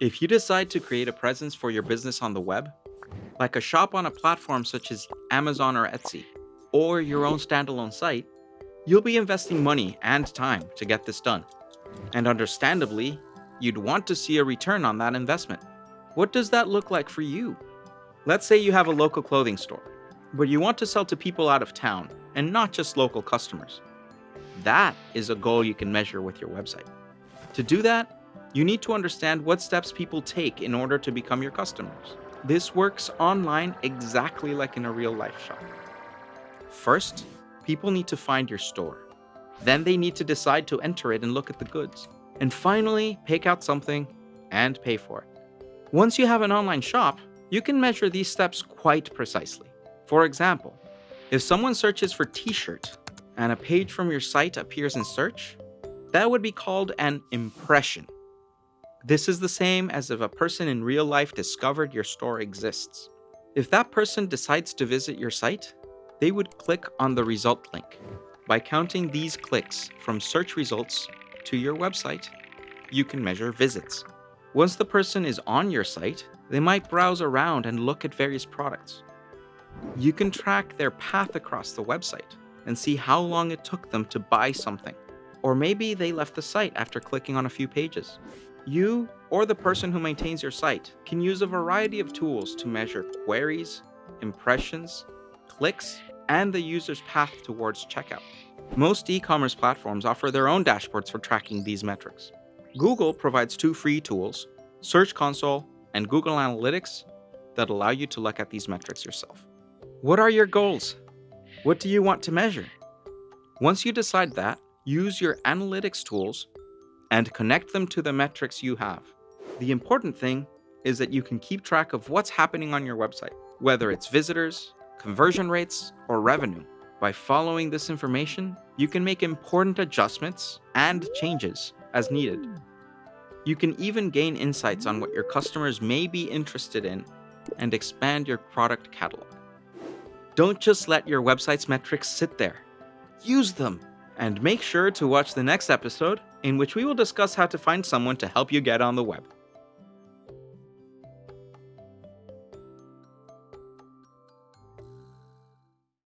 If you decide to create a presence for your business on the web, like a shop on a platform such as Amazon or Etsy, or your own standalone site, you'll be investing money and time to get this done. And understandably, you'd want to see a return on that investment. What does that look like for you? Let's say you have a local clothing store, but you want to sell to people out of town and not just local customers. That is a goal you can measure with your website. To do that, you need to understand what steps people take in order to become your customers. This works online exactly like in a real life shop. First, people need to find your store. Then they need to decide to enter it and look at the goods. And finally, pick out something and pay for it. Once you have an online shop, you can measure these steps quite precisely. For example, if someone searches for t-shirt and a page from your site appears in search, that would be called an impression. This is the same as if a person in real life discovered your store exists. If that person decides to visit your site, they would click on the result link. By counting these clicks from search results to your website, you can measure visits. Once the person is on your site, they might browse around and look at various products. You can track their path across the website and see how long it took them to buy something. Or maybe they left the site after clicking on a few pages. You, or the person who maintains your site, can use a variety of tools to measure queries, impressions, clicks, and the user's path towards checkout. Most e-commerce platforms offer their own dashboards for tracking these metrics. Google provides two free tools, Search Console and Google Analytics, that allow you to look at these metrics yourself. What are your goals? What do you want to measure? Once you decide that, use your analytics tools and connect them to the metrics you have. The important thing is that you can keep track of what's happening on your website, whether it's visitors, conversion rates, or revenue. By following this information, you can make important adjustments and changes as needed. You can even gain insights on what your customers may be interested in and expand your product catalog. Don't just let your website's metrics sit there. Use them! And make sure to watch the next episode in which we will discuss how to find someone to help you get on the web.